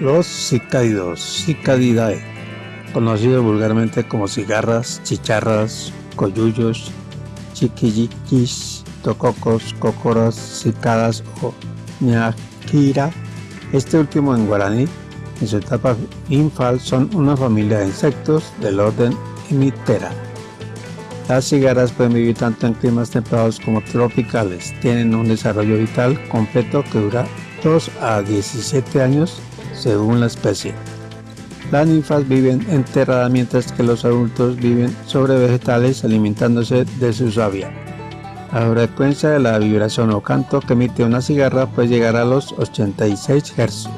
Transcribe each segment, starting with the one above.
los cicádidos, cicadidae, conocidos vulgarmente como cigarras, chicharras, coyullos, chiquilliquis, tococos, cocoras, cicadas o ñaquira. Este último en guaraní, en su etapa infal, son una familia de insectos del orden Hemiptera. Las cigarras pueden vivir tanto en climas templados como tropicales. Tienen un desarrollo vital completo que dura 2 a 17 años según la especie. Las ninfas viven enterradas mientras que los adultos viven sobre vegetales alimentándose de su savia. La frecuencia de la vibración o canto que emite una cigarra puede llegar a los 86 Hz.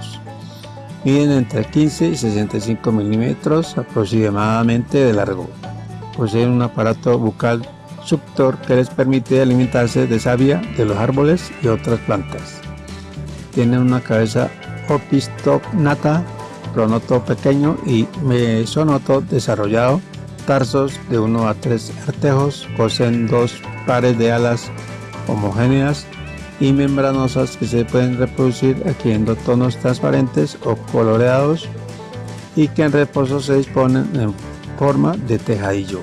Miden entre 15 y 65 milímetros aproximadamente de largo. Poseen un aparato bucal suctor que les permite alimentarse de savia de los árboles y otras plantas. Tienen una cabeza opistognata pronoto pequeño y mesonoto desarrollado, tarsos de 1 a 3 artejos, poseen dos pares de alas homogéneas y membranosas que se pueden reproducir adquiriendo tonos transparentes o coloreados y que en reposo se disponen en forma de tejadillo.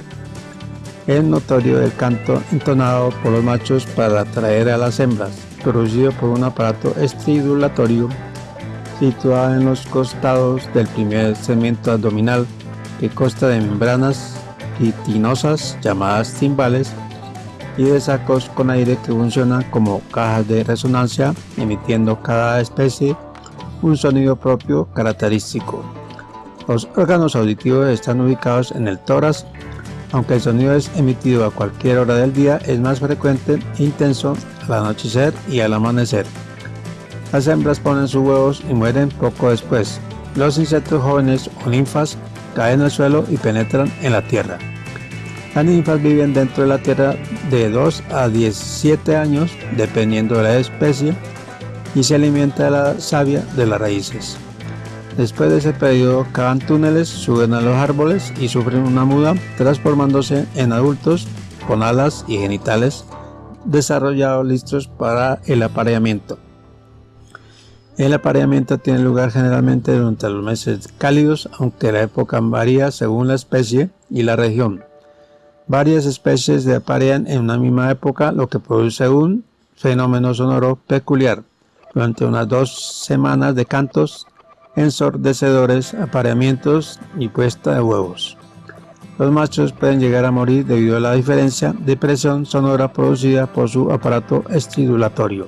Es notorio el canto entonado por los machos para atraer a las hembras, producido por un aparato estridulatorio situada en los costados del primer segmento abdominal que consta de membranas quitinosas llamadas timbales y de sacos con aire que funcionan como cajas de resonancia emitiendo cada especie un sonido propio característico. Los órganos auditivos están ubicados en el tórax, aunque el sonido es emitido a cualquier hora del día, es más frecuente e intenso al anochecer y al amanecer. Las hembras ponen sus huevos y mueren poco después. Los insectos jóvenes o ninfas caen al suelo y penetran en la tierra. Las ninfas viven dentro de la tierra de 2 a 17 años, dependiendo de la especie, y se alimenta de la savia de las raíces. Después de ese periodo cavan túneles, suben a los árboles y sufren una muda, transformándose en adultos con alas y genitales desarrollados listos para el apareamiento. El apareamiento tiene lugar generalmente durante los meses cálidos, aunque la época varía según la especie y la región. Varias especies se aparean en una misma época, lo que produce un fenómeno sonoro peculiar. Durante unas dos semanas de cantos ensordecedores, apareamientos y puesta de huevos. Los machos pueden llegar a morir debido a la diferencia de presión sonora producida por su aparato estridulatorio.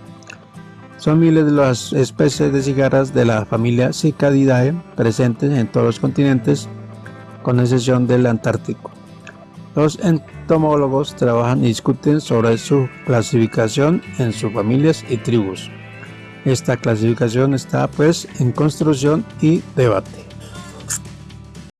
Son miles de las especies de cigarras de la familia Cicadidae presentes en todos los continentes, con excepción del Antártico. Los entomólogos trabajan y discuten sobre su clasificación en subfamilias y tribus. Esta clasificación está pues en construcción y debate.